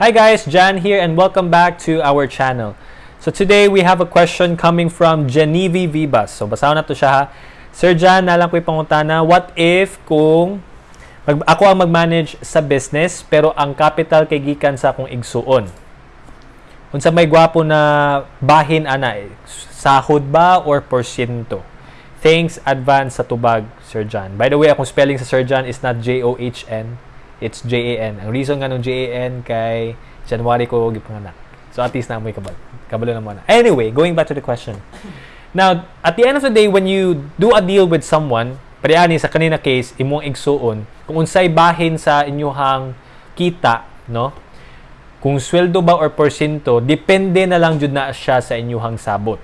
Hi guys, Jan here and welcome back to our channel. So today we have a question coming from Genevieve Vivas. So basahin na to siya ha. Sir Jan, nalang ko ipangutana, what if kung mag, ako ang mag-manage sa business pero ang capital kay gikan sa akong igsuon? Unsa may gwapo na bahin ana eh, sahod ba or porsyento? Thanks advance sa tubag, Sir Jan. By the way, akong spelling sa Sir Jan is not J-O-H-N. It's J-A-N. Ang reason nga nung J-A-N kay January ko gipanganak. So at least na mo kabal. Kabalo na muna. Anyway, going back to the question. Now, at the end of the day, when you do a deal with someone, pariani sa kanina case, imong igsuon, kung unsay bahin sa inyuhang kita, no? Kung sweldo ba or porsyento, depende na lang jud na siya sa inyuhang sabot.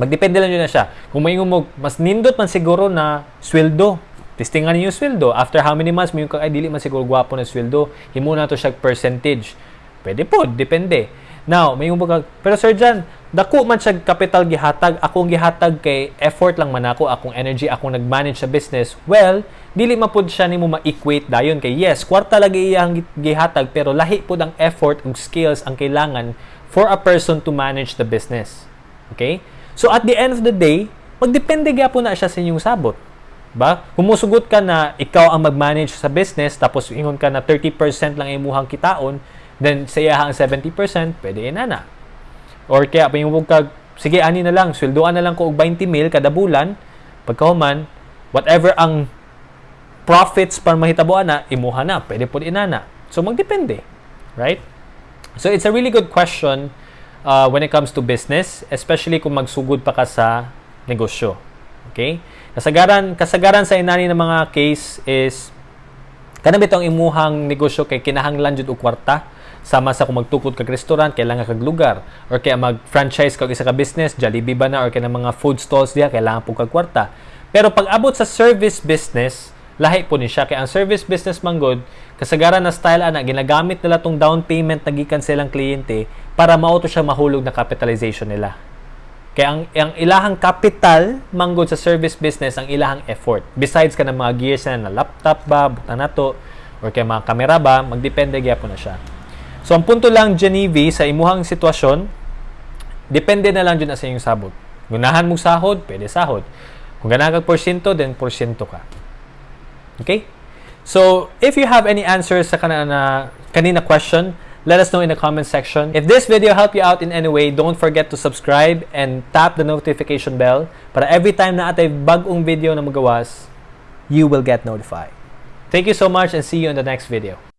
Magdepende lang yun na siya. Kung may mo, mas nindot man siguro na sweldo, Testingan ninyo sweldo. After how many months, may yung ay, dili man siguro gwapo na sweldo. Himo na to siya percentage. Pwede po, depende. Now, may yung baga, pero Sir Jan, dako man siya capital gihatag, akong gihatag kay effort lang man ako, akong energy, akong nag-manage sa business. Well, dili mapud siya nimo ma-equate dayon kay yes, kwarta lagi iyang gihatag pero lahi pud ang effort ug skills ang kailangan for a person to manage the business. Okay? So at the end of the day, magdepende gyapon na siya sa inyong sabot. Ba? Kumusugot ka na ikaw ang mag-manage sa business tapos ingon ka na 30% lang imuhang kitaon, then sa iya ang 70%, pwede inana. Or kaya pingubog ka, sige ani na lang, sweldoan na lang ko og 20 mil kada bulan, pagkahuman, whatever ang profits para mahitabuan na, imuha na, pwede po inana. So magdepende, right? So it's a really good question uh, when it comes to business, especially kung magsugod pa ka sa negosyo. Okay? Kasagaran, kasagaran sa inani ng mga case is kanang bitong imuhang negosyo kay kinahanglan jud og kwarta sama sa kung magtukod kag restaurant kailangan kag lugar or kaya mag-franchise kag isa ka business Jollibee ba na or kaya mga food stalls diha kailangan po kag kwarta. Pero pag abot sa service business lahi po ni siya. Kay ang service business manggod kasagaran na style ana ginagamit nila tong down payment na gikan sa ilang kliyente para mauto siya mahulog na capitalization nila kaya ang, ang ilahang capital manggod sa service business ang ilahang effort. Besides ka ng mga gears na, na laptop ba, butang na to, or kaya mga kamera ba, magdepende gyapon na siya. So ang punto lang Genevieve sa imuhang sitwasyon, depende na lang dyan sa inyong sabot. Gunahan mong sahod, pwede sahod. Kung ganahan kag porsyento, then porsyento ka. Okay? So, if you have any answers sa kanina, kanina question, let us know in the comment section. If this video helped you out in any way, don't forget to subscribe and tap the notification bell para every time na atay bagong video na magawas, you will get notified. Thank you so much and see you in the next video.